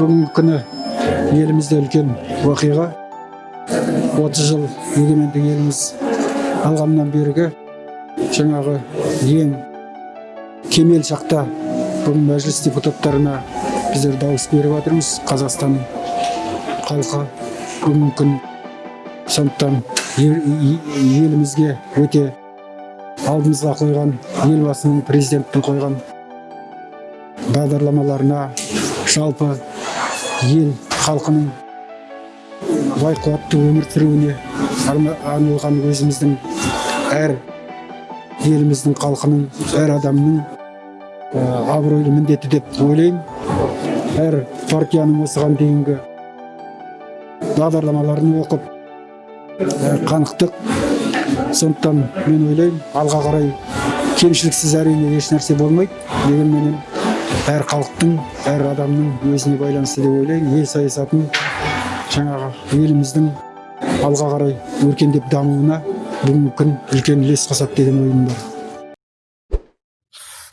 бүгінгі күні елімізде үлкен оқиға. 30 жыл егемендік еліміз алғаннан бергі жаңағы ең кемел шақта бүгін мәжіліс депутаттарына біздер дауыс беріп жатырмыз. Қазақстанның халқы бүгінгі күн сондықтан елімізге өте алдымызға қойған елбасының президенттің қойған бағдарламаларына жалпы ел халқының бай қуатты өмір сүруіне арна- арналған өзіміздің әр еліміздің халқының әр адамның ә, абыройлы міндеті деп ойлаймын. Әр партияның осыған дейінгі бағдарламаларын оқып ә, қанықтық сондықтан мен ойлаймын алға қарай кемшіліксіз әрине еш нәрсе болмайды. Дегенменен әр халықтың әр адамның өзіне байланысты деп ойлаймын. Ел саясатын жаңағы еліміздің алға қарай өркендеп дамуына бүгінгі күн үлкен үлес қосады деген ойым бар.